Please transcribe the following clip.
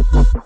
we could